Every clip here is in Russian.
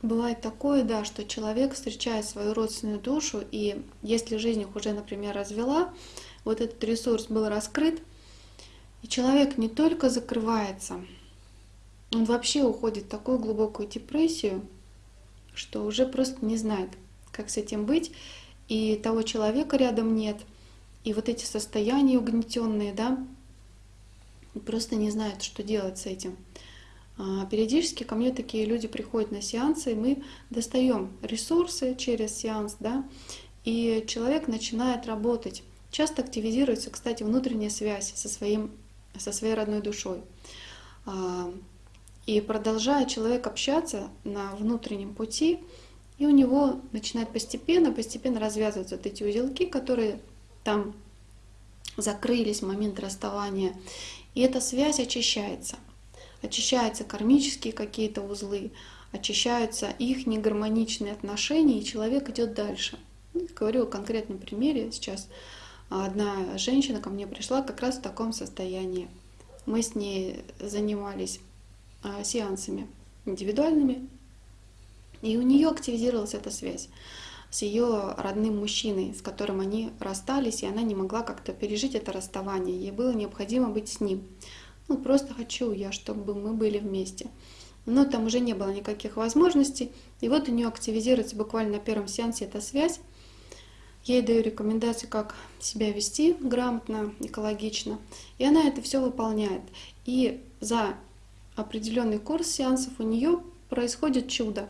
Бывает такое, да, что человек встречает свою родственную душу, и если жизнь их уже, например, развела, вот этот ресурс был раскрыт, и человек не только закрывается, он вообще уходит в такую глубокую депрессию, что уже просто не знает, как с этим быть, и того человека рядом нет, и вот эти состояния угнетенные, да, просто не знают, что делать с этим. А, периодически ко мне такие люди приходят на сеансы, и мы достаем ресурсы через сеанс, да, и человек начинает работать. Часто активизируется, кстати, внутренняя связь со, своим, со своей родной душой. А, и продолжая человек общаться на внутреннем пути, и у него начинает постепенно, постепенно развязываться вот эти узелки, которые там закрылись в момент расставания. И эта связь очищается очищаются кармические какие-то узлы, очищаются их негармоничные отношения, и человек идет дальше. Ну, говорю о конкретном примере. Сейчас одна женщина ко мне пришла как раз в таком состоянии. Мы с ней занимались а, сеансами индивидуальными, и у нее активизировалась эта связь с ее родным мужчиной, с которым они расстались, и она не могла как-то пережить это расставание. Ей было необходимо быть с ним. Ну, просто хочу я, чтобы мы были вместе. Но там уже не было никаких возможностей. И вот у нее активизируется буквально на первом сеансе эта связь. Я ей даю рекомендации, как себя вести грамотно, экологично. И она это все выполняет. И за определенный курс сеансов у нее происходит чудо.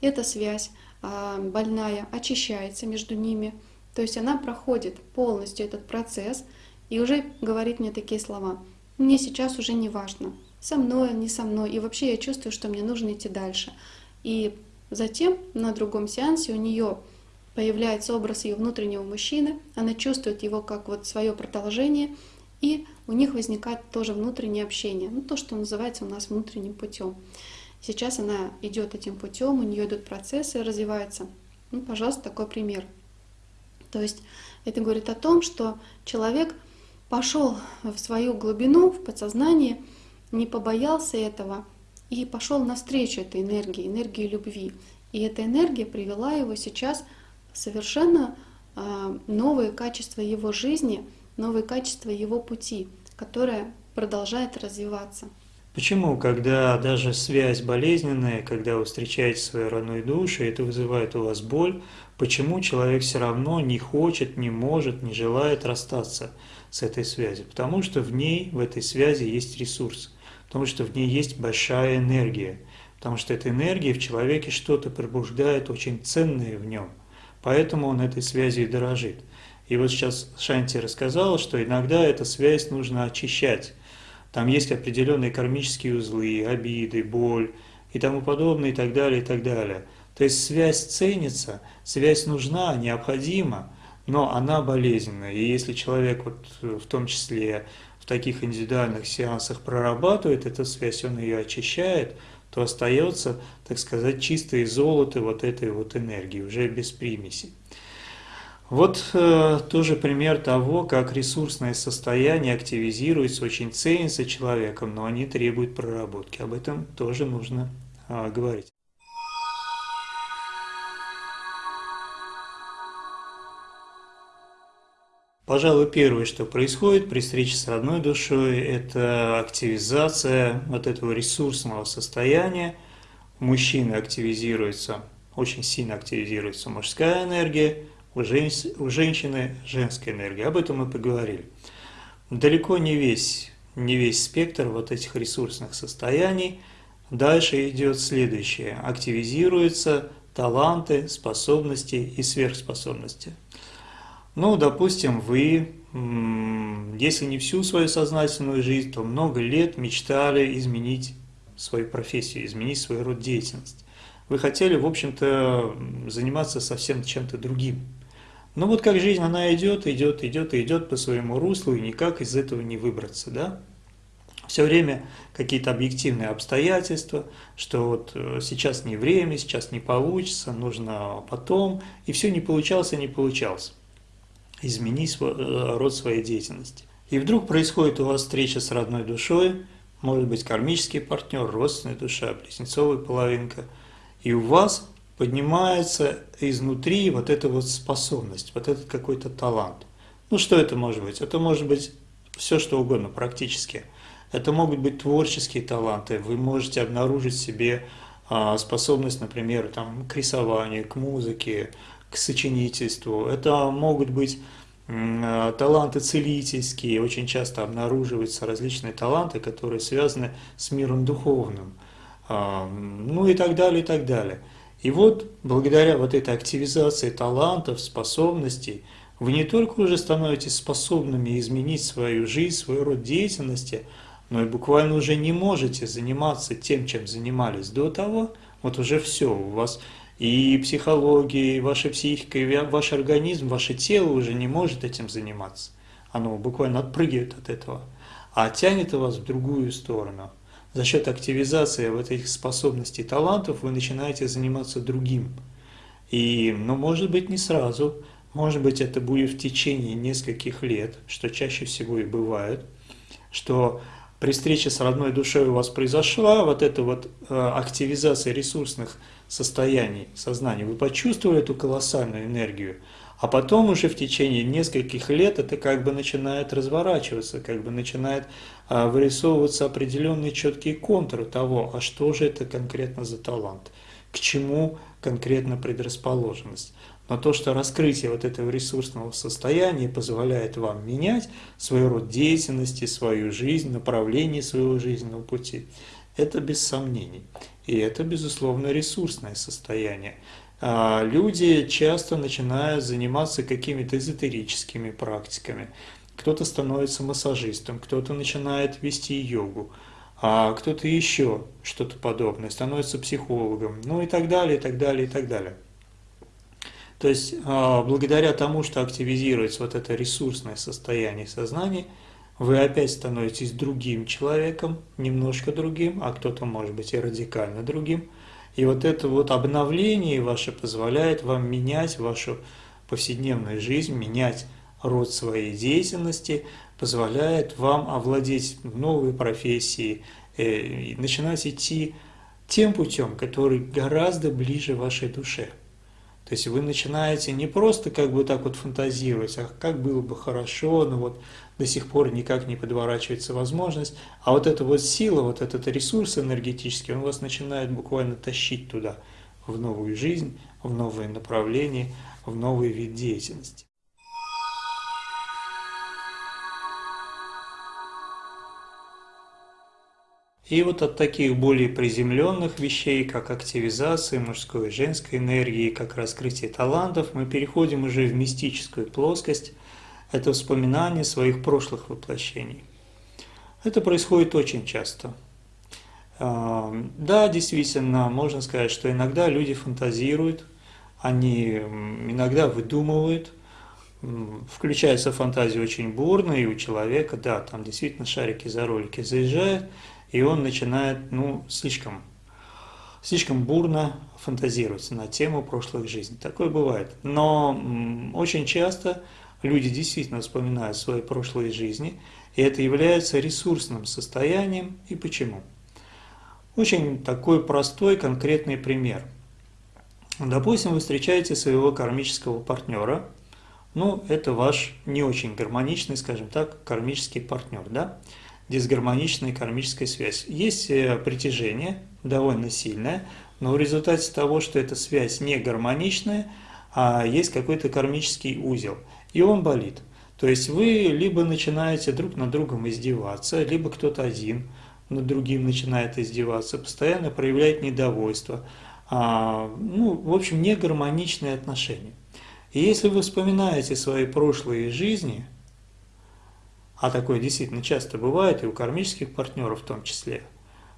Эта связь а, больная очищается между ними. То есть она проходит полностью этот процесс и уже говорит мне такие слова – мне сейчас уже не важно, со мной, не со мной, и вообще я чувствую, что мне нужно идти дальше. И затем на другом сеансе у нее появляется образ ее внутреннего мужчины, она чувствует его как вот свое продолжение, и у них возникает тоже внутреннее общение, ну то, что называется у нас внутренним путем. Сейчас она идет этим путем, у нее идут процессы, развиваются. Ну, пожалуйста, такой пример. То есть это говорит о том, что человек — пошел в свою глубину, в подсознание, не побоялся этого и пошел навстречу этой энергии, энергии любви. И эта энергия привела его сейчас в совершенно а, новые качества его жизни, новые качества его пути, которое продолжает развиваться. Почему, когда даже связь болезненная, когда вы встречаете свою родную душу, это вызывает у вас боль, почему человек все равно не хочет, не может, не желает расстаться? с этой связью, потому что в ней, в этой связи есть ресурс, потому что в ней есть большая энергия, потому что эта энергия в человеке что-то пробуждает очень ценное в нем, поэтому он этой связью и дорожит. И вот сейчас Шанти рассказала, что иногда эту связь нужно очищать. Там есть определенные кармические узлы, обиды, боль и тому подобное, и так далее, и так далее. То есть связь ценится, связь нужна, необходима, но она болезненная. И если человек вот э, в том числе в таких индивидуальных сеансах прорабатывает эту связь, он ее очищает, то остается, так сказать, чистое золото вот этой вот энергии, уже без примеси. Вот э, тоже пример того, как ресурсное состояние активизируется, очень ценится человеком, но они требуют проработки. Об этом тоже нужно э, говорить. Пожалуй, первое, что происходит при встрече с родной душой, это активизация вот этого ресурсного состояния. У мужчины активизируется, очень сильно активизируется мужская энергия, у, жен... у женщины женская энергия. Об этом мы поговорили. Далеко не весь, не весь спектр вот этих ресурсных состояний. Дальше идет следующее. Активизируются таланты, способности и сверхспособности. Ну, допустим, вы, если не всю свою сознательную жизнь, то много лет мечтали изменить свою профессию, изменить свой род деятельности. Вы хотели, в общем-то, заниматься совсем чем-то другим. Но вот как жизнь, она идет, идет, идет идет по своему руслу, и никак из этого не выбраться, да? Все время какие-то объективные обстоятельства, что вот э, сейчас не время, сейчас не получится, нужно потом, и все не получалось и не получалось изменить свой, э, род своей деятельности. И вдруг происходит у вас встреча с родной душой, может быть кармический партнер, родственная душа, близнецовая половинка, И у вас поднимается изнутри вот эта вот способность, вот этот какой-то талант. Ну что это может быть? Это может быть все что угодно практически. Это могут быть творческие таланты, вы можете обнаружить себе а, способность, например, там, к рисованию, к музыке, к сочинительству. Это могут быть а, таланты целительские, очень часто обнаруживаются различные таланты, которые связаны с миром духовным, а, ну и так далее, и так далее. И вот благодаря вот этой активизации талантов, способностей, вы не только уже становитесь способными изменить свою жизнь, свой род деятельности – но и буквально уже не можете заниматься тем, чем занимались до того, вот уже все, у вас и психология, и ваша психика, и ваш организм, ваше тело уже не может этим заниматься. Оно буквально отпрыгивает от этого, а тянет вас в другую сторону. За счет активизации вот этих способностей, талантов вы начинаете заниматься другим. И, ну, может быть, не сразу, может быть, это будет в течение нескольких лет, что чаще всего и бывает, что при встрече с родной душой у вас произошла вот эта вот э, активизация ресурсных состояний сознания, вы почувствовали эту колоссальную энергию, а потом уже в течение нескольких лет это как бы начинает разворачиваться, как бы начинает вырисовываться определенные четкие контуры того, а что же это конкретно за талант, к чему конкретно предрасположенность. Но то, что раскрытие вот этого ресурсного состояния позволяет вам менять свой род деятельности, свою жизнь, направление своего жизненного пути, это без сомнений. И это, безусловно, ресурсное состояние. А люди часто начинают заниматься какими-то эзотерическими практиками. Кто-то становится массажистом, кто-то начинает вести йогу, а кто-то еще что-то подобное, становится психологом, ну и так далее, и так далее, и так далее. То есть а, благодаря тому, что активизируется вот это ресурсное состояние сознания, вы опять становитесь другим человеком, немножко другим, а кто-то может быть и радикально другим. И вот это вот обновление ваше позволяет вам менять вашу повседневную жизнь, менять род своей деятельности, позволяет вам овладеть новой профессией, э, начинать идти тем путем, который гораздо ближе вашей душе. То есть вы начинаете не просто как бы так вот фантазировать, а как было бы хорошо, но вот до сих пор никак не подворачивается возможность, а вот эта вот сила, вот этот ресурс энергетический, он вас начинает буквально тащить туда, в новую жизнь, в новые направления, в новый вид деятельности. И вот от таких более приземленных вещей, как активизация мужской и женской энергии, как раскрытие талантов, мы переходим уже в мистическую плоскость. Это вспоминание своих прошлых воплощений. Это происходит очень часто. А, да, действительно, можно сказать, что иногда люди фантазируют, они иногда выдумывают, включается фантазия очень бурно, и у человека, да, там действительно шарики за ролики заезжают, и он начинает, ну, слишком, слишком бурно фантазировать на тему прошлых жизней. Такое бывает. Но очень часто люди действительно вспоминают свои прошлые жизни, и это является ресурсным состоянием. И почему? Очень такой простой конкретный пример. Допустим, вы встречаете своего кармического партнера, ну, это ваш не очень гармоничный, скажем так, кармический партнер, да? Дисгармоничная кармическая связь. Есть э, притяжение, довольно сильное, но в результате того, что эта связь не гармоничная, а есть какой-то кармический узел, и он болит. То есть вы либо начинаете друг над другом издеваться, либо кто-то один над другим начинает издеваться, постоянно проявляет недовольство. А, ну, в общем, негармоничные отношения. И если вы вспоминаете свои прошлые жизни – а такое действительно часто бывает и у кармических партнеров в том числе,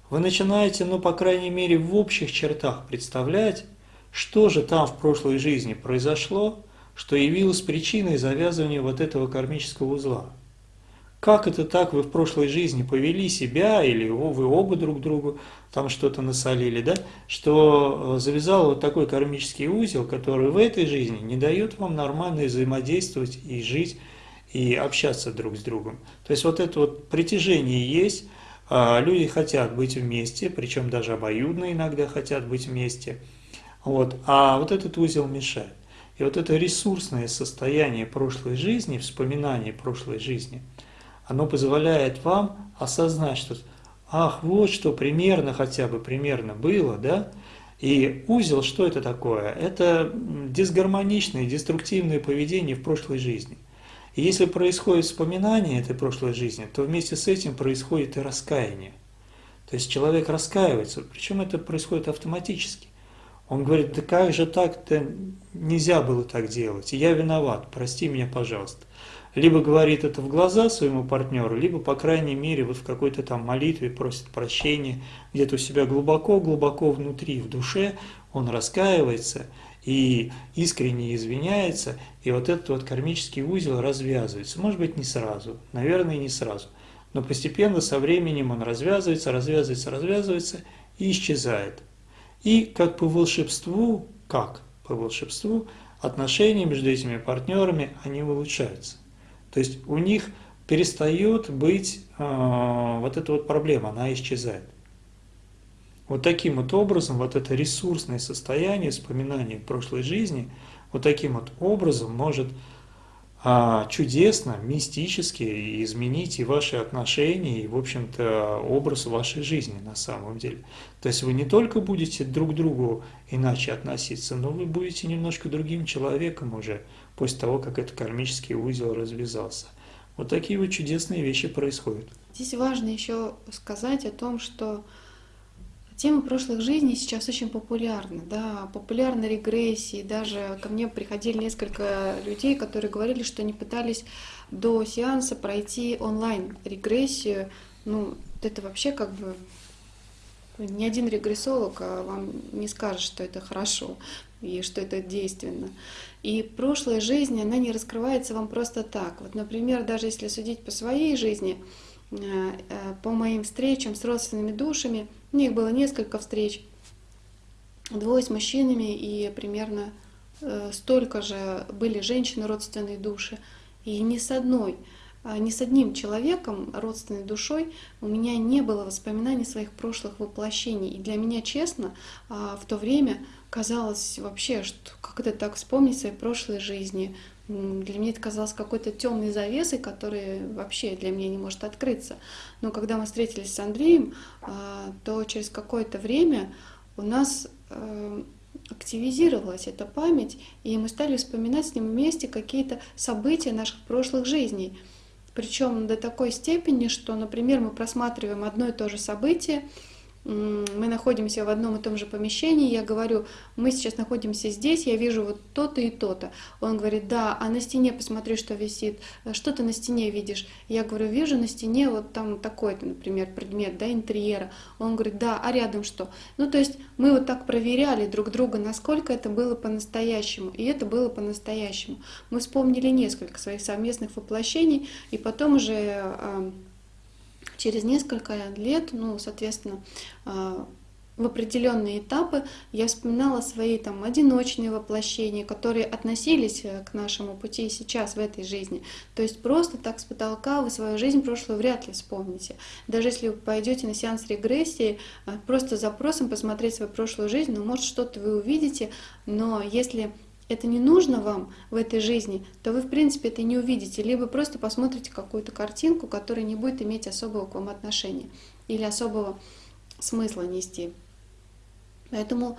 вы начинаете, ну, по крайней мере, в общих чертах представлять, что же там в прошлой жизни произошло, что явилось причиной завязывания вот этого кармического узла. Как это так вы в прошлой жизни повели себя, или вы оба друг другу там что-то насолили, да, что э, завязал вот такой кармический узел, который в этой жизни не дает вам нормально взаимодействовать и жить и общаться друг с другом. То есть вот это вот притяжение есть, А, люди хотят быть вместе, причем даже обоюдно иногда хотят быть вместе. Вот. А вот этот узел мешает. И вот это ресурсное состояние прошлой жизни, вспоминание прошлой жизни, оно позволяет вам осознать, что ах, вот что примерно, хотя бы примерно было, да, и узел, что это такое? Это дисгармоничное, деструктивное поведение в прошлой жизни. И если происходит вспоминание этой прошлой жизни, то вместе с этим происходит и раскаяние. То есть человек раскаивается, причем это происходит автоматически. Он говорит, да как же так-то нельзя было так делать, я виноват, прости меня, пожалуйста. Либо говорит это в глаза своему партнеру, либо, по крайней мере, вот в какой-то там молитве просит прощения, где-то у себя глубоко-глубоко внутри, в душе, он раскаивается и искренне извиняется, и вот этот вот кармический узел развязывается. Может быть, не сразу, наверное, не сразу, но постепенно со временем он развязывается, развязывается, развязывается и исчезает. И как по волшебству, как по волшебству, отношения между этими партнерами, они улучшаются. То есть у них перестает быть э, вот эта вот проблема, она исчезает. Вот таким вот образом, вот это ресурсное состояние вспоминания прошлой жизни, вот таким вот образом может а, чудесно, мистически изменить и ваши отношения, и, в общем-то, образ вашей жизни на самом деле. То есть вы не только будете друг к другу иначе относиться, но вы будете немножко другим человеком уже после того, как этот кармический узел развязался. Вот такие вот чудесные вещи происходят. Здесь важно еще сказать о том, что Тема прошлых жизней сейчас очень популярна, да, популярны регрессии, даже ко мне приходили несколько людей, которые говорили, что они пытались до сеанса пройти онлайн регрессию, ну, это вообще как бы ни один регрессолог а вам не скажет, что это хорошо и что это действенно. И прошлая жизнь, она не раскрывается вам просто так. Вот, например, даже если судить по своей жизни, по моим встречам с родственными душами – у них было несколько встреч, двое с мужчинами и примерно э, столько же были женщины, родственные души. И ни с одной, а, ни с одним человеком, родственной душой, у меня не было воспоминаний своих прошлых воплощений. И для меня, честно, а, в то время казалось вообще, что как это так вспомнить свои прошлые жизни, для меня это казалось какой-то темной завесой, которая вообще для меня не может открыться. Но когда мы встретились с Андреем, а, то через какое-то время у нас э, активизировалась эта память, и мы стали вспоминать с ним вместе какие-то события наших прошлых жизней. Причем до такой степени, что, например, мы просматриваем одно и то же событие, мы находимся в одном и том же помещении, я говорю, мы сейчас находимся здесь, я вижу вот то-то и то-то. Он говорит, да, а на стене посмотри, что висит, что ты на стене видишь? Я говорю, вижу на стене вот там такой-то, например, предмет, да, интерьера. Он говорит, да, а рядом что? Ну, то есть мы вот так проверяли друг друга, насколько это было по-настоящему, и это было по-настоящему. Мы вспомнили несколько своих совместных воплощений, и потом уже через несколько лет, ну, соответственно, а, в определенные этапы я вспоминала свои там одиночные воплощения, которые относились э, к нашему пути сейчас в этой жизни. То есть просто так с потолка вы свою жизнь прошлую вряд ли вспомните. Даже если вы пойдете на сеанс регрессии, э, просто запросом посмотреть свою прошлую жизнь, ну, может, что-то вы увидите, но если это не нужно вам в этой жизни, то вы, в принципе, это не увидите. Либо просто посмотрите какую-то картинку, которая не будет иметь особого к вам отношения или особого смысла нести. Поэтому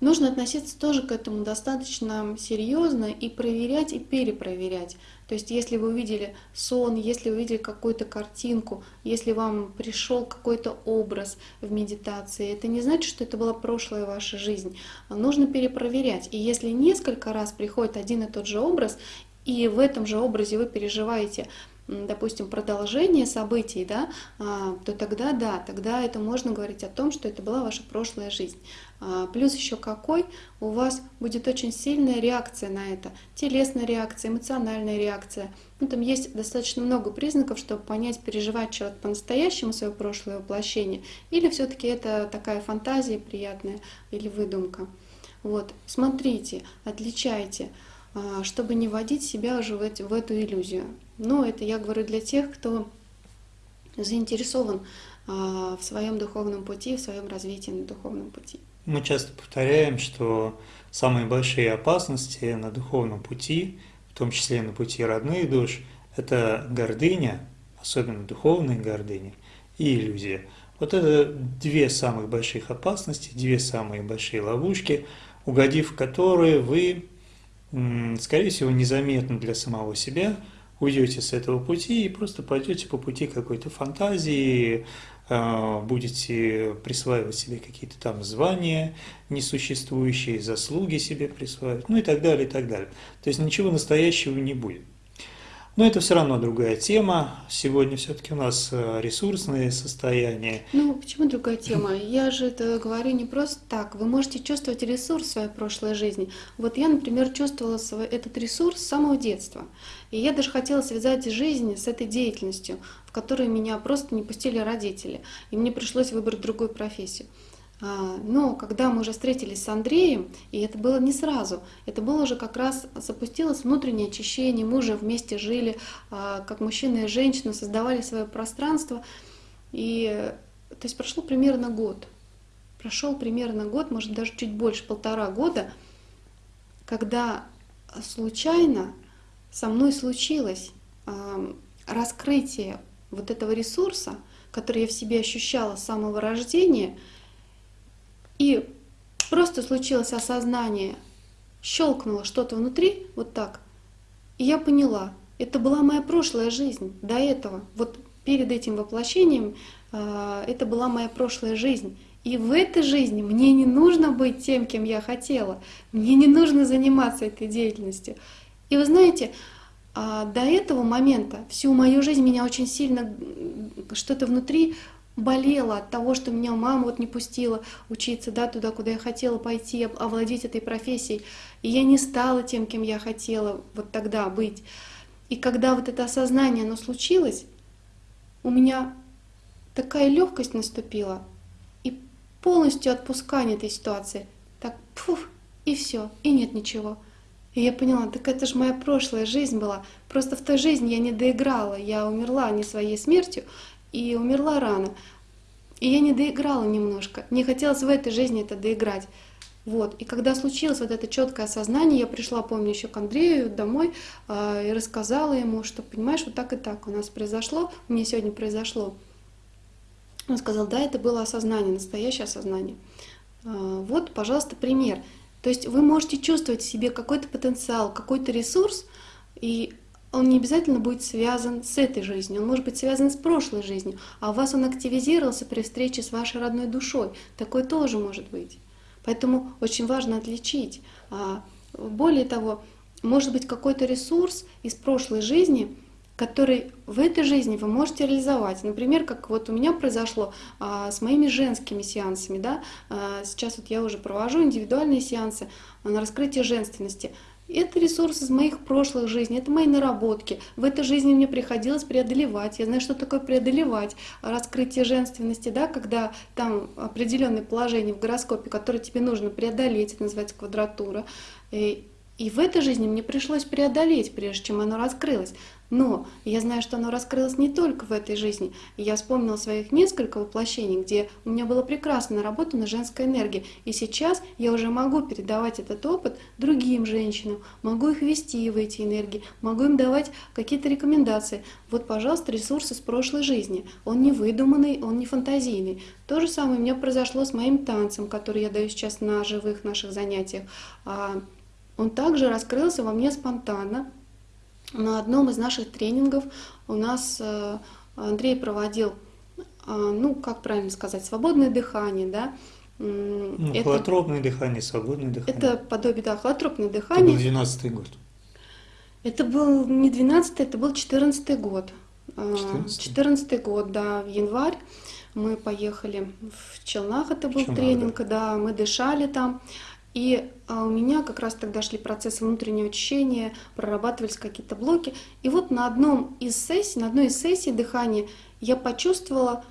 нужно относиться тоже к этому достаточно серьезно и проверять и перепроверять. То есть если вы увидели сон, если вы увидели какую-то картинку, если вам пришел какой-то образ в медитации, это не значит, что это была прошлая ваша жизнь. Нужно перепроверять. И если несколько раз приходит один и тот же образ, и в этом же образе вы переживаете допустим, продолжение событий, да, а, то тогда да, тогда это можно говорить о том, что это была ваша прошлая жизнь. А, плюс еще какой у вас будет очень сильная реакция на это, телесная реакция, эмоциональная реакция. Ну, там есть достаточно много признаков, чтобы понять, переживать человек по-настоящему свое прошлое воплощение, или все-таки это такая фантазия приятная или выдумка. Вот, смотрите, отличайте, а, чтобы не вводить себя уже в, в эту иллюзию. Но это я говорю для тех, кто заинтересован а, в своем духовном пути, в своем развитии на духовном пути. Мы часто повторяем, что самые большие опасности на духовном пути, в том числе на пути родных душ, это гордыня, особенно духовная гордыня, и иллюзия. Вот это две самых больших опасности, две самые большие ловушки, угодив в которые вы, скорее всего, незаметно для самого себя уйдете с этого пути и просто пойдете по пути какой-то фантазии, будете присваивать себе какие-то там звания несуществующие, заслуги себе присваивать, ну и так далее, и так далее. То есть ничего настоящего не будет. Но это все равно другая тема. Сегодня все-таки у нас э, ресурсные состояния. Ну, почему другая тема? Я же это говорю не просто так. Вы можете чувствовать ресурс в своей прошлой жизни. Вот я, например, чувствовала свой, этот ресурс с самого детства. И я даже хотела связать жизнь с этой деятельностью, в которую меня просто не пустили родители. И мне пришлось выбрать другую профессию. А, но когда мы уже встретились с Андреем, и это было не сразу, это было уже как раз запустилось внутреннее очищение, мы уже вместе жили, а, как мужчина и женщина, создавали свое пространство. И то есть прошло примерно год. Прошел примерно год, может даже чуть больше, полтора года, когда случайно со мной случилось а, раскрытие вот этого ресурса, который я в себе ощущала с самого рождения – и просто случилось осознание, щелкнуло что-то внутри, вот так. И я поняла, это была моя прошлая жизнь до этого. Вот перед этим воплощением э, это была моя прошлая жизнь. И в этой жизни мне не нужно быть тем, кем я хотела. Мне не нужно заниматься этой деятельностью. И вы знаете, э, до этого момента всю мою жизнь меня очень сильно что-то внутри болела от того, что меня мама вот не пустила учиться да, туда, куда я хотела пойти, овладеть этой профессией. И я не стала тем, кем я хотела вот тогда быть. И когда вот это осознание, оно случилось, у меня такая легкость наступила и полностью отпускание этой ситуации. Так, пфух, и все, и нет ничего. И я поняла, так это же моя прошлая жизнь была. Просто в той жизни я не доиграла, я умерла не своей смертью, и умерла рано. И я не доиграла немножко. Мне хотелось в этой жизни это доиграть. Вот. И когда случилось вот это четкое осознание, я пришла, помню, еще к Андрею домой э, и рассказала ему, что, понимаешь, вот так и так у нас произошло, меня сегодня произошло. Он сказал, да, это было осознание, настоящее осознание. Э, вот, пожалуйста, пример. То есть вы можете чувствовать в себе какой-то потенциал, какой-то ресурс, и он не обязательно будет связан с этой жизнью, он может быть связан с прошлой жизнью, а у вас он активизировался при встрече с вашей родной душой. Такое тоже может быть. Поэтому очень важно отличить. А, более того, может быть какой-то ресурс из прошлой жизни, который в этой жизни вы можете реализовать. Например, как вот у меня произошло а, с моими женскими сеансами. Да? А, сейчас вот я уже провожу индивидуальные сеансы на раскрытие женственности. Это ресурс из моих прошлых жизней, это мои наработки. В этой жизни мне приходилось преодолевать. Я знаю, что такое преодолевать. Раскрытие женственности, да, когда там определенное положение в гороскопе, которое тебе нужно преодолеть, это называется квадратура. И и в этой жизни мне пришлось преодолеть, прежде чем оно раскрылось. Но я знаю, что оно раскрылось не только в этой жизни. Я вспомнила своих несколько воплощений, где у меня была прекрасно наработана женская энергия. И сейчас я уже могу передавать этот опыт другим женщинам, могу их вести в эти энергии, могу им давать какие-то рекомендации. Вот, пожалуйста, ресурсы с прошлой жизни. Он не выдуманный, он не фантазийный. То же самое у меня произошло с моим танцем, который я даю сейчас на живых наших занятиях. А, он также раскрылся во мне спонтанно, на одном из наших тренингов у нас э, Андрей проводил, э, ну, как правильно сказать, свободное дыхание, да. Ну, это, холотропное дыхание, свободное дыхание. Это подобие, да, холотропное дыхание. Это был 12 год. Это был не 12 это был 14 год. 14 э, 14 год, да, в январь. Мы поехали в Челнах, это был Челнах, тренинг, да. да, мы дышали там. И а, у меня как раз тогда шли процессы внутреннего очищения, прорабатывались какие-то блоки. И вот на одном из сессий, на одной из сессий дыхания я почувствовала,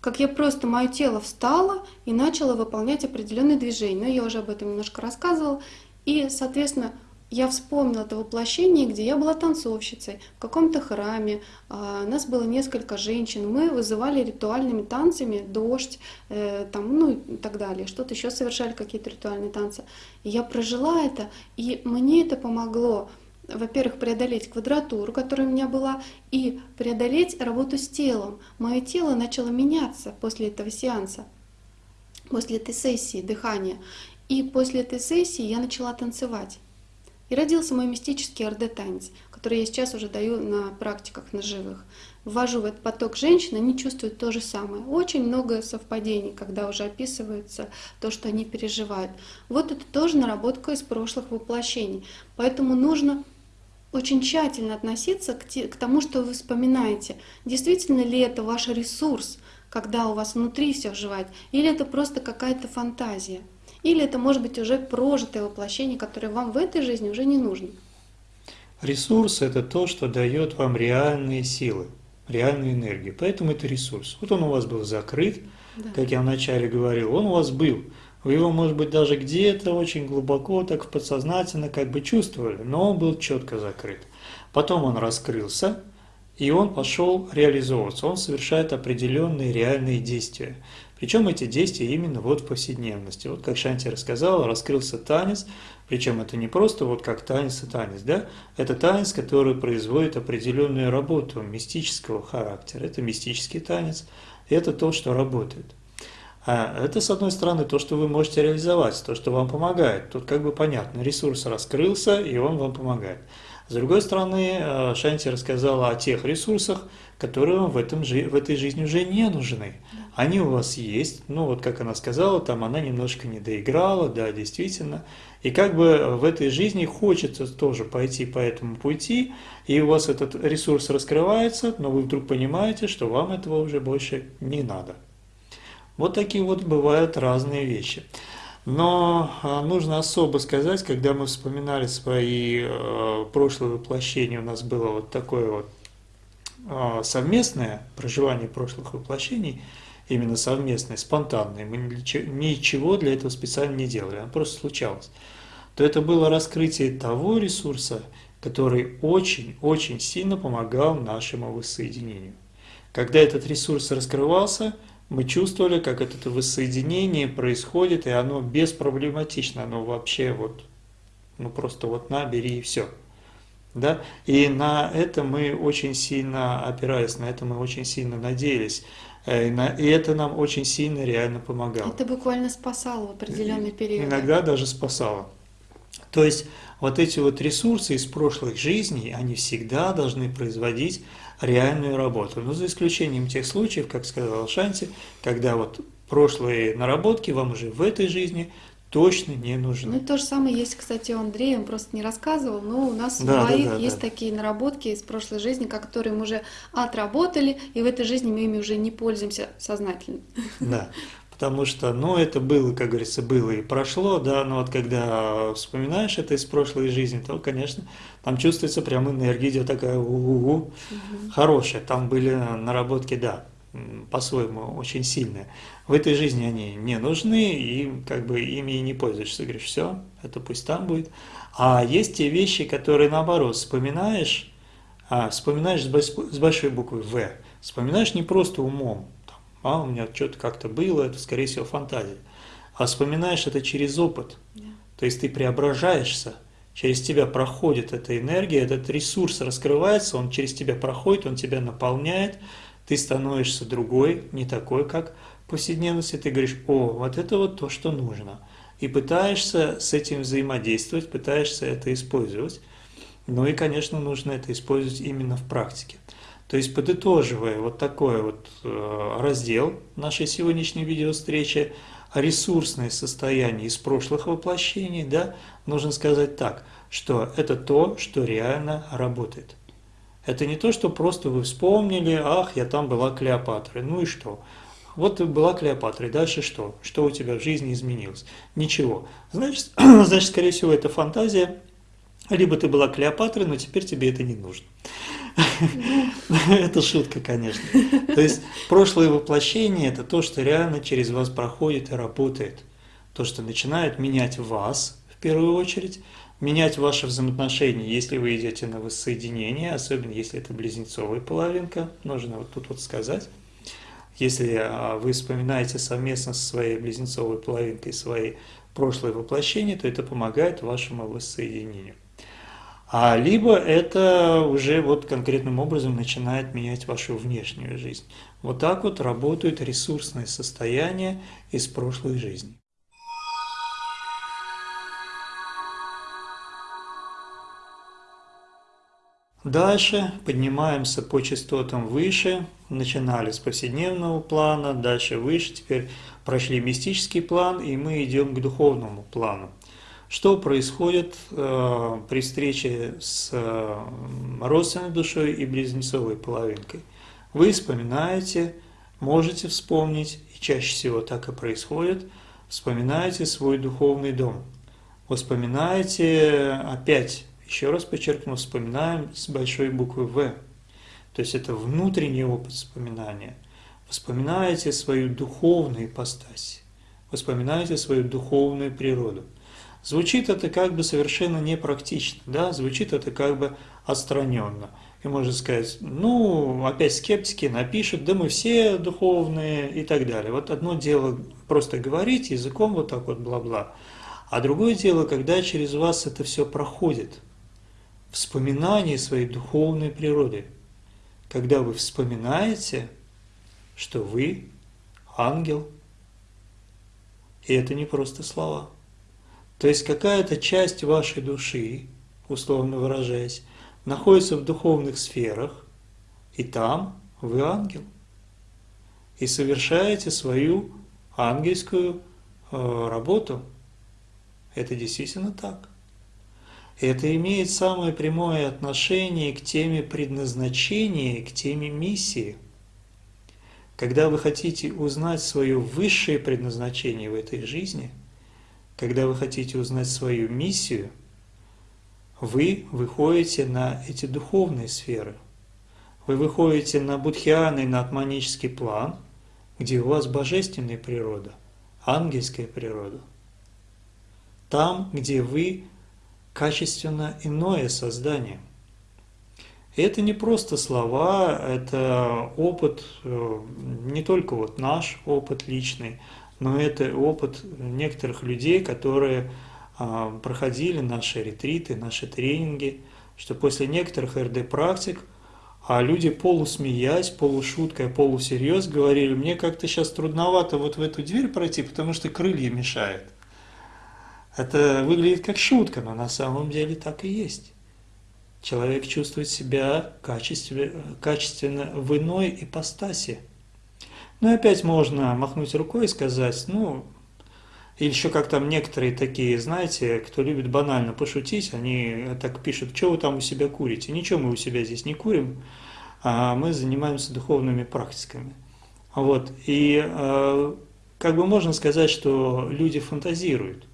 как я просто, мое тело встало и начало выполнять определенные движения. Но я уже об этом немножко рассказывала. И, соответственно, я вспомнила это воплощение, где я была танцовщицей в каком-то храме. А, нас было несколько женщин. Мы вызывали ритуальными танцами дождь, э, там, ну и так далее. Что-то еще совершали какие-то ритуальные танцы. И я прожила это, и мне это помогло во-первых, преодолеть квадратуру, которая у меня была, и преодолеть работу с телом. Мое тело начало меняться после этого сеанса, после этой сессии дыхания. И после этой сессии я начала танцевать. И родился мой мистический РД-танец, который я сейчас уже даю на практиках на живых. Ввожу в этот поток женщин, они чувствуют то же самое. Очень много совпадений, когда уже описывается то, что они переживают. Вот это тоже наработка из прошлых воплощений. Поэтому нужно очень тщательно относиться к, к тому, что вы вспоминаете. Действительно ли это ваш ресурс, когда у вас внутри все оживает, или это просто какая-то фантазия. Или это может быть уже прожитое воплощение, которое вам в этой жизни уже не нужно. Ресурс – это то, что дает вам реальные силы, реальную энергию. Поэтому это ресурс. Вот он у вас был закрыт, да. как я вначале говорил, он у вас был. Вы его, может быть, даже где-то очень глубоко, так подсознательно как бы чувствовали, но он был четко закрыт. Потом он раскрылся, и он пошел реализовываться. Он совершает определенные реальные действия. Причем эти действия именно вот в повседневности. Вот как Шанти рассказала, раскрылся танец, причем это не просто вот как танец и танец, да? Это танец, который производит определенную работу мистического характера. Это мистический танец, это то, что работает. А это, с одной стороны, то, что вы можете реализовать, то, что вам помогает. Тут как бы понятно, ресурс раскрылся, и он вам помогает. С другой стороны, э, Шанти рассказала о тех ресурсах, которые вам в, этом, в этой жизни уже не нужны. Они у вас есть, ну вот как она сказала, там она немножко не доиграла, да, действительно. И как бы в этой жизни хочется тоже пойти по этому пути, и у вас этот ресурс раскрывается, но вы вдруг понимаете, что вам этого уже больше не надо. Вот такие вот бывают разные вещи. Но а, нужно особо сказать, когда мы вспоминали свои э, прошлые воплощения, у нас было вот такое вот э, совместное проживание прошлых воплощений, именно совместное, спонтанное, мы ничего для этого специально не делали, оно просто случалось, то это было раскрытие того ресурса, который очень-очень сильно помогал нашему воссоединению. Когда этот ресурс раскрывался, мы чувствовали, как это воссоединение происходит, и оно беспроблематично, оно вообще вот, ну просто вот на, бери и все. Да? И на это мы очень сильно опирались, на это мы очень сильно надеялись. Э, и это нам очень сильно реально помогало. Это буквально спасало в определенный период. Иногда даже спасало. То есть вот эти вот ресурсы из прошлых жизней, они всегда должны производить реальную работу. Но за исключением тех случаев, как сказал Шанти, когда вот прошлые наработки вам уже в этой жизни точно не нужны. Ну, то же самое есть, кстати, у Андрея, он просто не рассказывал, но у нас да, у двоих да, да, есть да. такие наработки из прошлой жизни, которые мы уже отработали, и в этой жизни мы ими уже не пользуемся сознательно. Да, потому что, ну, это было, как говорится, было и прошло, да, но вот когда вспоминаешь это из прошлой жизни, то, конечно, там чувствуется прям энергия идет такая у -у -у, угу. хорошая, там были наработки, да, по-своему очень сильные. В этой жизни они не нужны, и как бы ими и не пользуешься. Говоришь, все, это пусть там будет. А есть те вещи, которые наоборот вспоминаешь, а, вспоминаешь с большой буквы В, вспоминаешь не просто умом, а у меня что-то как-то было, это скорее всего фантазия. А вспоминаешь это через опыт. То есть ты преображаешься, через тебя проходит эта энергия, этот ресурс раскрывается, он через тебя проходит, он тебя наполняет, ты становишься другой, не такой, как в повседневности, ты говоришь, о, вот это вот то, что нужно. И пытаешься с этим взаимодействовать, пытаешься это использовать. Ну и, конечно, нужно это использовать именно в практике. То есть, подытоживая вот такой вот э, раздел нашей сегодняшней видеовстречи, ресурсное состояние из прошлых воплощений, да, нужно сказать так, что это то, что реально работает. Это не то, что просто вы вспомнили, ах, я там была Клеопатрой, ну и что? Вот ты была Клеопатрой, дальше что? Что у тебя в жизни изменилось? Ничего. Значит, значит, скорее всего, это фантазия, либо ты была Клеопатрой, но теперь тебе это не нужно. Это шутка, конечно. То есть прошлое воплощение – это то, что реально через вас проходит и работает. То, что начинает менять вас, в первую очередь, менять ваши взаимоотношения, если вы идете на воссоединение, особенно если это близнецовая половинка, нужно вот тут вот сказать. Если а, вы вспоминаете совместно со своей близнецовой половинкой свои прошлые воплощения, то это помогает вашему воссоединению. А либо это уже вот конкретным образом начинает менять вашу внешнюю жизнь. Вот так вот работают ресурсные состояния из прошлой жизни. Дальше поднимаемся по частотам выше, начинали с повседневного плана, дальше выше, теперь прошли мистический план, и мы идем к духовному плану. Что происходит э, при встрече с э, родственной душой и близнецовой половинкой? Вы вспоминаете, можете вспомнить, и чаще всего так и происходит, вспоминаете свой духовный дом. Вспоминаете опять еще раз подчеркну, вспоминаем с большой буквы «В». То есть это внутренний опыт вспоминания. Вспоминаете свою духовную ипостась, вспоминаете свою духовную природу. Звучит это как бы совершенно непрактично, да? звучит это как бы отстраненно. И можно сказать, ну, опять скептики напишут, да мы все духовные и так далее. Вот одно дело просто говорить языком вот так вот бла-бла, а другое дело, когда через вас это все проходит – вспоминание своей духовной природы, когда вы вспоминаете, что вы ангел. И это не просто слова. То есть какая-то часть вашей души, условно выражаясь, находится в духовных сферах, и там вы ангел. И совершаете свою ангельскую э, работу. Это действительно так. Это имеет самое прямое отношение к теме предназначения, к теме миссии. Когда вы хотите узнать свое высшее предназначение в этой жизни, когда вы хотите узнать свою миссию, вы выходите на эти духовные сферы. Вы выходите на будхианный, на атманический план, где у вас божественная природа, ангельская природа. Там, где вы качественно иное создание. И это не просто слова, это опыт, э, не только вот наш опыт личный, но это опыт некоторых людей, которые а, проходили наши ретриты, наши тренинги, что после некоторых РД-практик а люди полусмеясь, полушуткой, полусерьез говорили, мне как-то сейчас трудновато вот в эту дверь пройти, потому что крылья мешают. Это выглядит как шутка, но на самом деле так и есть. Человек чувствует себя качественно, качественно в иной ипостаси. Ну и опять можно махнуть рукой и сказать, ну, или еще как там некоторые такие, знаете, кто любит банально пошутить, они так пишут, что вы там у себя курите? Ничего мы у себя здесь не курим, а мы занимаемся духовными практиками. Вот. И э, как бы можно сказать, что люди фантазируют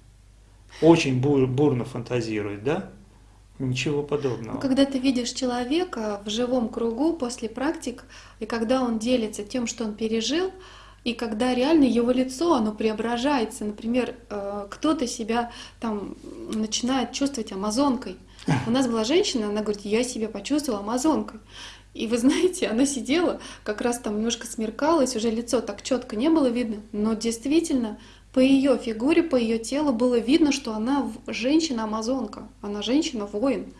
очень бур, бурно фантазирует, да? Ничего подобного. Когда ты видишь человека в живом кругу после практик, и когда он делится тем, что он пережил, и когда реально его лицо, оно преображается. Например, э, кто-то себя там начинает чувствовать амазонкой. У нас была женщина, она говорит, я себя почувствовала амазонкой. И вы знаете, она сидела, как раз там немножко смеркалась, уже лицо так четко не было видно, но действительно по ее фигуре, по ее телу было видно, что она женщина-амазонка, она женщина-воин.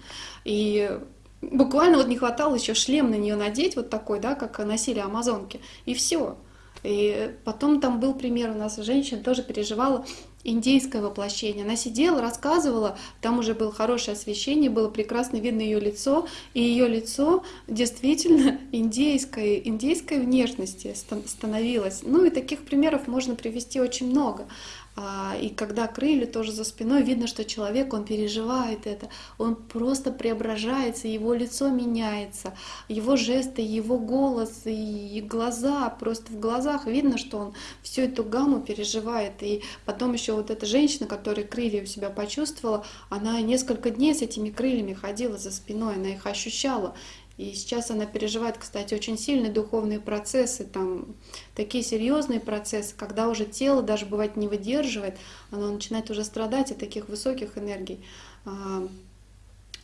И буквально вот не хватало еще шлем на нее надеть, вот такой, да, как носили амазонки, и все. И потом там был пример у нас женщина тоже переживала индейское воплощение. Она сидела, рассказывала, там уже было хорошее освещение, было прекрасно видно ее лицо, и ее лицо действительно индейской, индейской внешности становилось. Ну и таких примеров можно привести очень много. А, и когда крылья тоже за спиной, видно, что человек, он переживает это, он просто преображается, его лицо меняется, его жесты, его голос и глаза, просто в глазах видно, что он всю эту гамму переживает. И потом еще вот эта женщина, которая крылья у себя почувствовала, она несколько дней с этими крыльями ходила за спиной, она их ощущала. И сейчас она переживает, кстати, очень сильные духовные процессы, там такие серьезные процессы, когда уже тело даже бывает не выдерживает, оно начинает уже страдать от таких высоких энергий. а,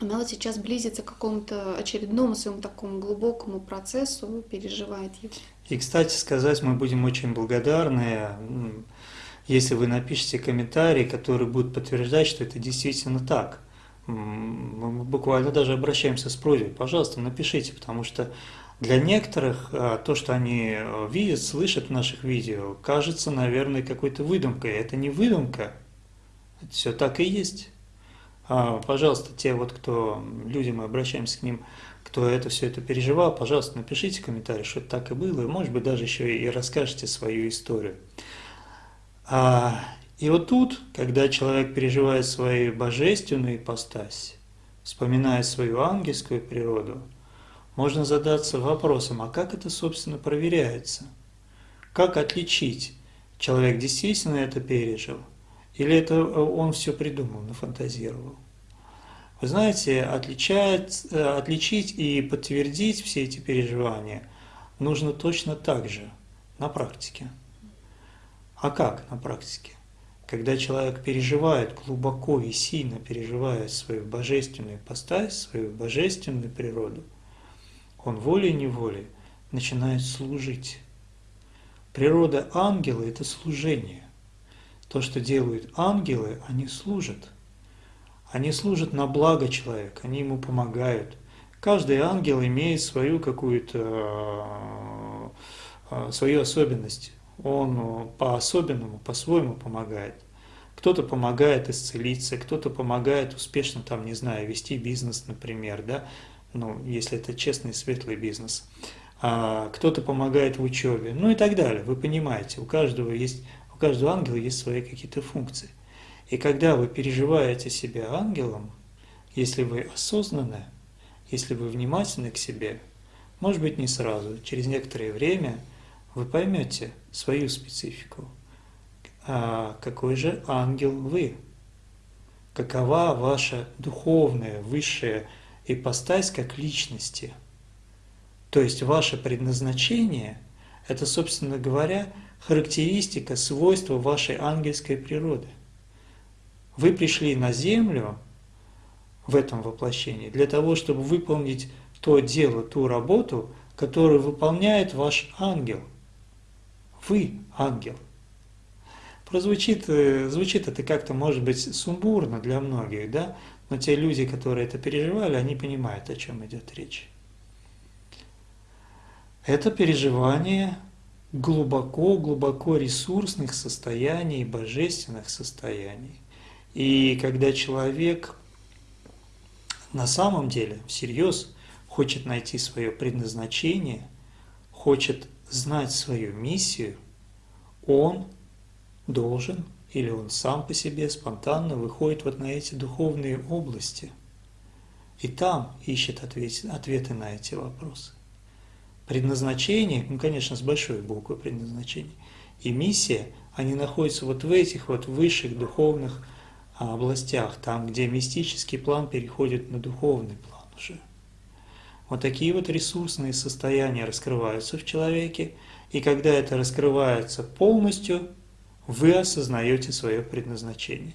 она вот сейчас близится к какому-то очередному своему такому глубокому процессу, переживает его. И, кстати сказать, мы будем очень благодарны, если вы напишите комментарии, которые будут подтверждать, что это действительно так. Мы буквально даже обращаемся с просьбой, пожалуйста, напишите, потому что для некоторых а, то, что они э, видят, слышат в наших видео, кажется, наверное, какой-то выдумкой. Это не выдумка, это все так и есть. А, пожалуйста, те вот, кто, люди, мы обращаемся к ним, кто это все это переживал, пожалуйста, напишите комментарий, что так и было, и, может быть, даже еще и расскажете свою историю. И вот тут, когда человек переживает свою божественную ипостась, вспоминая свою ангельскую природу, можно задаться вопросом, а как это, собственно, проверяется? Как отличить, человек действительно это пережил – или это э, он все придумал, нафантазировал? Вы знаете, отличать, э, отличить и подтвердить все эти переживания нужно точно так же на практике. А как на практике? Когда человек переживает глубоко и сильно переживает свою божественную постать, свою божественную природу, он волей-неволей начинает служить. Природа ангела – это служение. То, что делают ангелы, они служат. Они служат на благо человека, они ему помогают. Каждый ангел имеет свою какую-то э, свою особенность. Он по-особенному, по-своему помогает. Кто-то помогает исцелиться, кто-то помогает успешно, там, не знаю, вести бизнес, например, да, ну, если это честный, светлый бизнес. А кто-то помогает в учебе, ну и так далее. Вы понимаете, у каждого есть у каждого ангела есть свои какие-то функции. И когда вы переживаете себя ангелом, если вы осознанны, если вы внимательны к себе, может быть не сразу, через некоторое время вы поймете свою специфику. А какой же ангел вы? Какова ваша духовная, высшая ипостась как личности? То есть ваше предназначение – это, собственно говоря, характеристика, свойство вашей ангельской природы. Вы пришли на землю в этом воплощении для того, чтобы выполнить то дело, ту работу, которую выполняет ваш ангел. Вы ангел. Прозвучит, э, звучит это как-то, может быть, сумбурно для многих, да? но те люди, которые это переживали, они понимают, о чем идет речь. Это переживание глубоко-глубоко ресурсных состояний, божественных состояний. И когда человек на самом деле всерьез хочет найти свое предназначение, хочет знать свою миссию, он должен или он сам по себе спонтанно выходит вот на эти духовные области и там ищет ответы на эти вопросы предназначение, ну, конечно, с большой буквы предназначение, и миссия, они находятся вот в этих вот высших духовных а, областях, там, где мистический план переходит на духовный план уже. Вот такие вот ресурсные состояния раскрываются в человеке, и когда это раскрывается полностью, вы осознаете свое предназначение,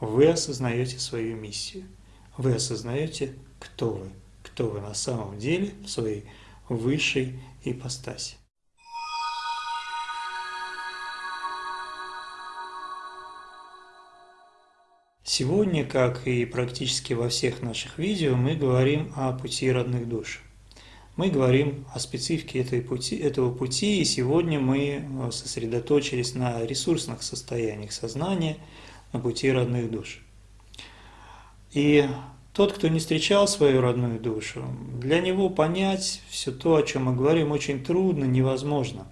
вы осознаете свою миссию, вы осознаете, кто вы, кто вы на самом деле в своей высшей ипостаси. Сегодня, как и практически во всех наших видео, мы говорим о пути родных душ. Мы говорим о специфике этой пути, этого пути, и сегодня мы сосредоточились на ресурсных состояниях сознания, на пути родных душ. И тот, кто не встречал свою родную душу, для него понять все то, о чем мы говорим, очень трудно, невозможно.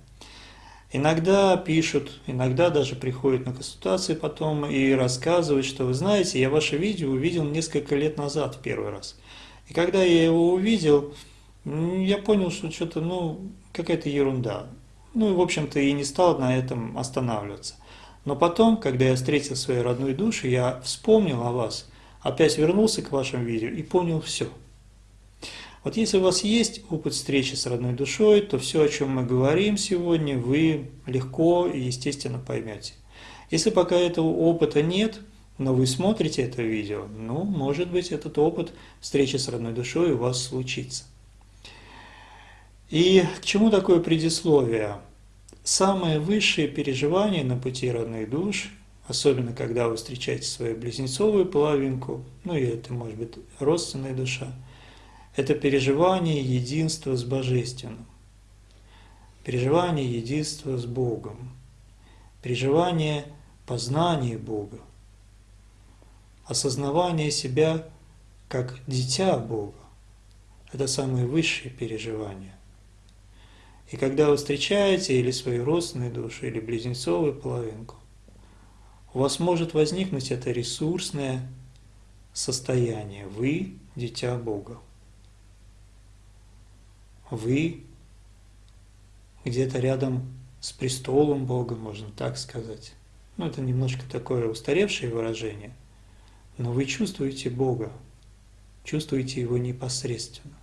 Иногда пишут, иногда даже приходят на консультации потом и рассказывают, что вы знаете, я ваше видео увидел несколько лет назад в первый раз. И когда я его увидел, я понял, что что-то, ну, какая-то ерунда. Ну в общем-то, и не стал на этом останавливаться. Но потом, когда я встретил свою родную душу, я вспомнил о вас – опять вернулся к вашим видео и понял все. Вот если у вас есть опыт встречи с родной душой, то все, о чем мы говорим сегодня, вы легко и естественно поймете. Если пока этого опыта нет, но вы смотрите это видео, ну, может быть, этот опыт встречи с родной душой у вас случится. И к чему такое предисловие? Самые высшие переживания на пути родных душ, особенно когда вы встречаете свою близнецовую половинку, ну и это может быть родственная душа, это переживание единства с Божественным, переживание единства с Богом, переживание познания Бога, осознавание себя как дитя Бога. Это самые высшие переживания. И когда вы встречаете или свою родственную душу, или близнецовую половинку, у вас может возникнуть это ресурсное состояние. Вы – дитя Бога. Вы где-то рядом с престолом Бога, можно так сказать. Ну, это немножко такое устаревшее выражение, но вы чувствуете Бога, чувствуете Его непосредственно.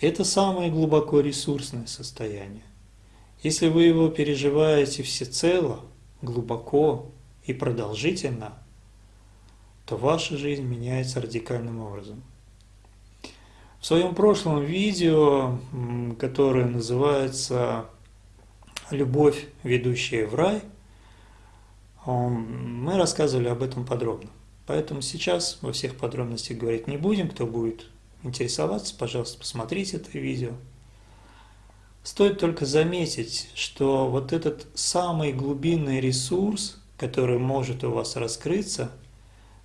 Это самое глубоко ресурсное состояние. Если вы его переживаете всецело, глубоко и продолжительно, то ваша жизнь меняется радикальным образом. В своем прошлом видео, которое называется «Любовь, ведущая в рай», мы рассказывали об этом подробно. Поэтому сейчас во всех подробностях говорить не будем. Кто будет интересоваться, пожалуйста, посмотрите это видео. Стоит только заметить, что вот этот самый глубинный ресурс, который может у вас раскрыться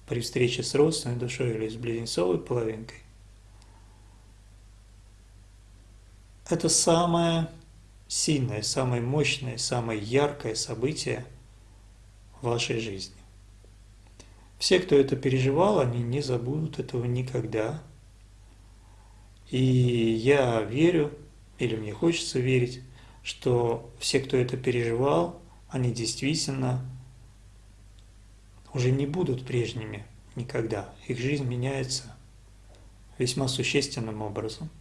при встрече с родственной душой или с близнецовой половинкой, это самое сильное, самое мощное, самое яркое событие в вашей жизни. Все, кто это переживал, они не забудут этого никогда – и я верю, или мне хочется верить, что все, кто это переживал, они действительно уже не будут прежними никогда. Их жизнь меняется весьма существенным образом.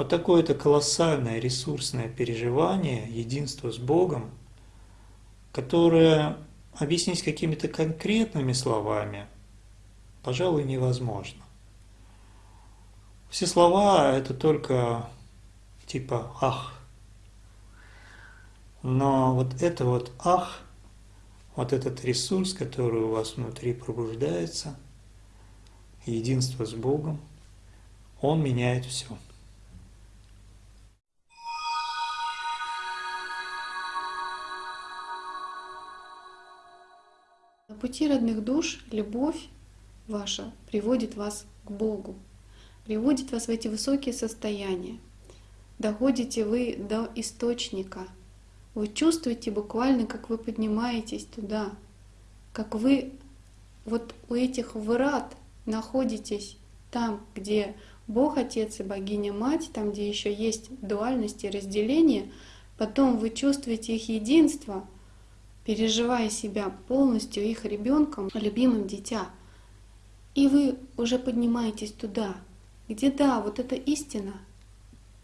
Вот такое это колоссальное ресурсное переживание единства с Богом, которое объяснить какими-то конкретными словами, пожалуй, невозможно. Все слова – это только типа «ах». Но вот это вот «ах», вот этот ресурс, который у вас внутри пробуждается, единство с Богом, он меняет все. Пути родных душ любовь ваша приводит вас к Богу приводит вас в эти высокие состояния. Доходите вы до источника. Вы чувствуете буквально, как вы поднимаетесь туда, как вы вот у этих врат находитесь там, где Бог Отец и Богиня Мать, там, где еще есть дуальность и разделение, потом вы чувствуете их единство, переживая себя полностью их ребенком, любимым дитя. И вы уже поднимаетесь туда, где да, вот эта истина,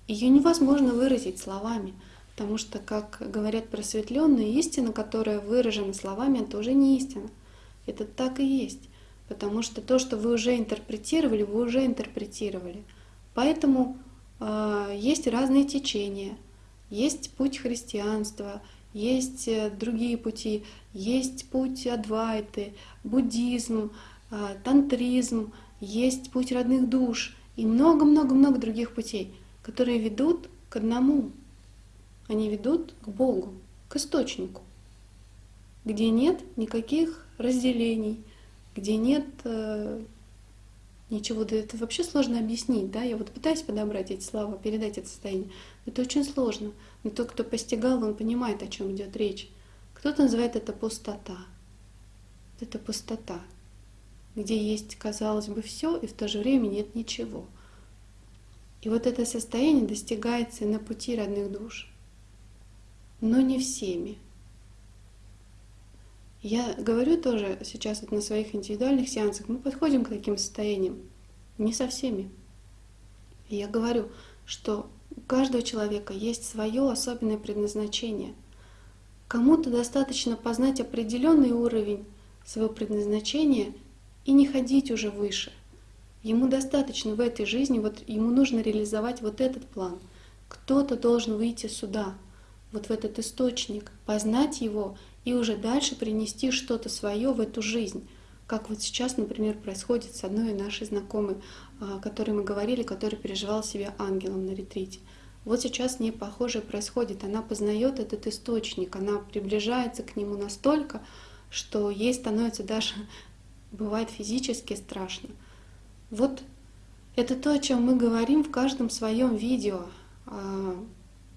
ее невозможно выразить словами, потому что, как говорят просветленные, истина, которая выражена словами, это уже не истина. Это так и есть, потому что то, что вы уже интерпретировали, вы уже интерпретировали. Поэтому э, есть разные течения, есть путь христианства, есть э, другие пути, есть путь Адвайты, буддизм, э, тантризм, есть путь родных душ — и много-много-много других путей, которые ведут к одному. Они ведут к Богу, к источнику, где нет никаких разделений, где нет э, ничего. Да это вообще сложно объяснить, да? Я вот пытаюсь подобрать эти слова, передать это состояние. Это очень сложно. Но тот, кто постигал, он понимает, о чем идет речь. Кто-то называет это пустота. Это пустота где есть, казалось бы, все, и в то же время нет ничего. И вот это состояние достигается на пути родных душ, но не всеми. Я говорю тоже сейчас вот на своих индивидуальных сеансах, мы подходим к таким состояниям, не со всеми. Я говорю, что у каждого человека есть свое особенное предназначение. Кому-то достаточно познать определенный уровень свое предназначение и не ходить уже выше. Ему достаточно в этой жизни, вот ему нужно реализовать вот этот план. Кто-то должен выйти сюда, вот в этот источник, познать его и уже дальше принести что-то свое в эту жизнь. Как вот сейчас, например, происходит с одной нашей знакомой, о которой мы говорили, которая переживала себя ангелом на ретрите. Вот сейчас не похожее происходит. Она познает этот источник, она приближается к нему настолько, что ей становится даже, бывает физически страшно. Вот это то, о чем мы говорим в каждом своем видео. А,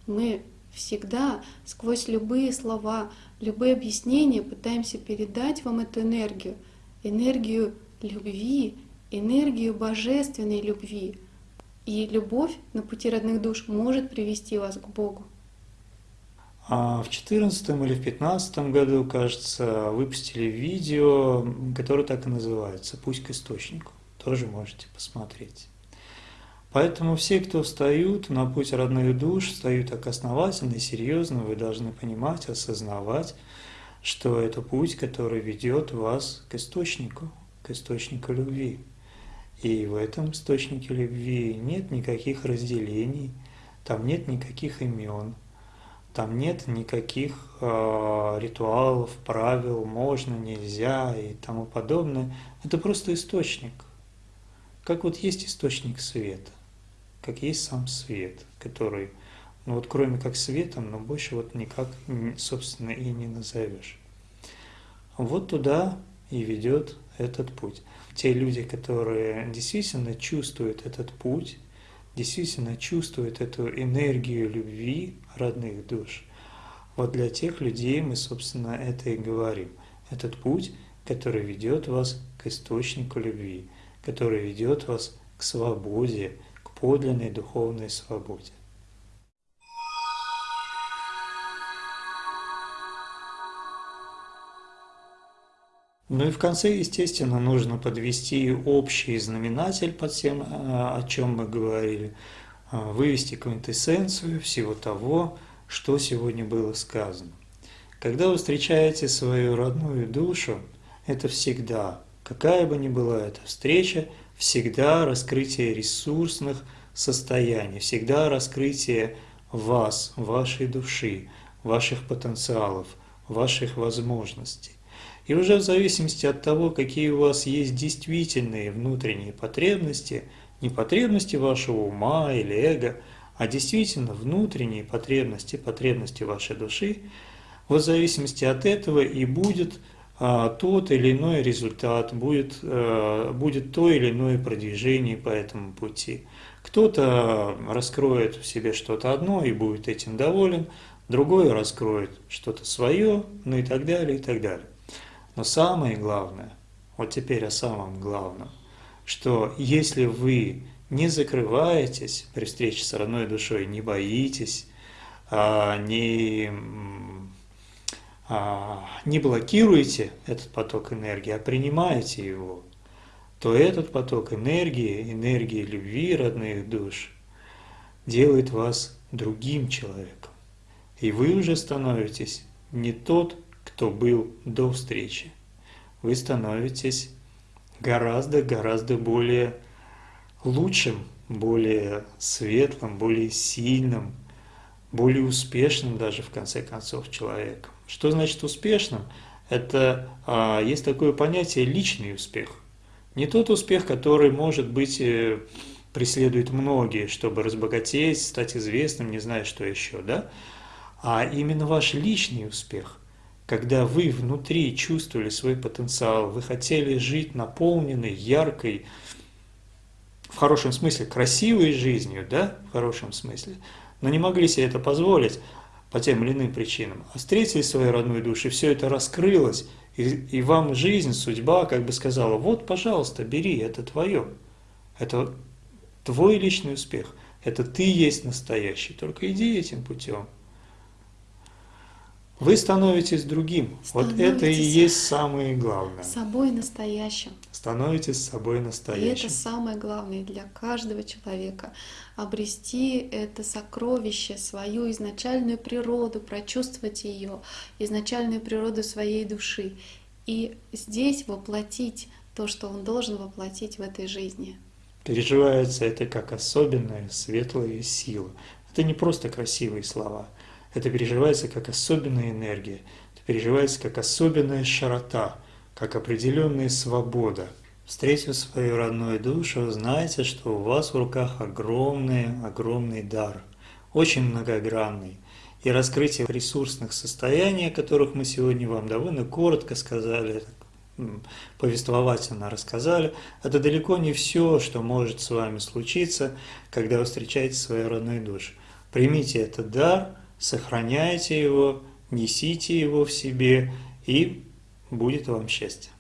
мы всегда сквозь любые слова, любые объяснения пытаемся передать вам эту энергию, энергию любви, энергию божественной любви. И любовь на пути родных душ может привести вас к Богу. А в 2014 или в 2015 году, кажется, выпустили видео, которое так и называется «Пусть к источнику». Тоже можете посмотреть. Поэтому все, кто встают на путь родных душ, встают так основательно и серьезно, вы должны понимать, осознавать, что это путь, который ведет вас к источнику, к источнику любви. И в этом источнике любви нет никаких разделений, там нет никаких имен, там нет никаких э, ритуалов, правил, можно, нельзя и тому подобное. Это просто источник. Как вот есть источник света как есть сам свет, который, ну вот кроме как светом, но больше вот никак, собственно, и не назовешь. Вот туда и ведет этот путь. Те люди, которые действительно чувствуют этот путь, действительно чувствуют эту энергию любви родных душ, вот для тех людей мы, собственно, это и говорим. Этот путь, который ведет вас к источнику любви, который ведет вас к свободе, подлинной духовной свободе. Ну и в конце, естественно, нужно подвести общий знаменатель под тем, о чем мы говорили, вывести квинтэссенцию всего того, что сегодня было сказано. Когда вы встречаете свою родную душу, это всегда, какая бы ни была эта встреча, всегда раскрытие ресурсных состояний, всегда раскрытие вас, вашей души, ваших потенциалов, ваших возможностей. И уже в зависимости от того, какие у вас есть действительные внутренние потребности, не потребности вашего ума или эго, а действительно внутренние потребности, потребности вашей души, в зависимости от этого и будет тот или иной результат, будет, а, будет то или иное продвижение по этому пути. Кто-то раскроет в себе что-то одно и будет этим доволен, другой раскроет что-то свое, ну и так далее, и так далее. Но самое главное, вот теперь о самом главном, что если вы не закрываетесь при встрече с родной душой, не боитесь, а, не а, не блокируете этот поток энергии, а принимаете его, то этот поток энергии, энергии любви родных душ, делает вас другим человеком. И вы уже становитесь не тот, кто был до встречи. Вы становитесь гораздо-гораздо более лучшим, более светлым, более сильным, более успешным даже в конце концов человеком. Что значит успешным? Это а, есть такое понятие личный успех. Не тот успех, который, может быть, э, преследует многие, чтобы разбогатеть, стать известным, не знаю, что еще, да? А именно ваш личный успех, когда вы внутри чувствовали свой потенциал, вы хотели жить наполненной, яркой, в хорошем смысле, красивой жизнью, да, в хорошем смысле, но не могли себе это позволить, по тем или иным причинам, а встретили свою родную душу, и все это раскрылось, и, и вам жизнь, судьба как бы сказала, вот, пожалуйста, бери, это твое, это твой личный успех, это ты есть настоящий, только иди этим путем. Вы становитесь другим. Становитесь вот это и есть самое главное. Собой настоящим. Становитесь собой настоящим. И это самое главное для каждого человека. Обрести это сокровище, свою изначальную природу, прочувствовать ее, изначальную природу своей души. и здесь воплотить то, что он должен воплотить в этой жизни. Переживается это как особенная светлая сила. Это не просто красивые слова. Это переживается как особенная энергия. Это переживается как особенная широта, как определенная свобода. Встретив свою родную душу, знайте, что у вас в руках огромный, огромный дар, очень многогранный. И раскрытие ресурсных состояний, о которых мы сегодня вам довольно коротко сказали, повествовательно рассказали, это далеко не все, что может с вами случиться, когда вы встречаете свою родную душу. Примите этот дар, сохраняйте его, несите его в себе, и будет вам счастье.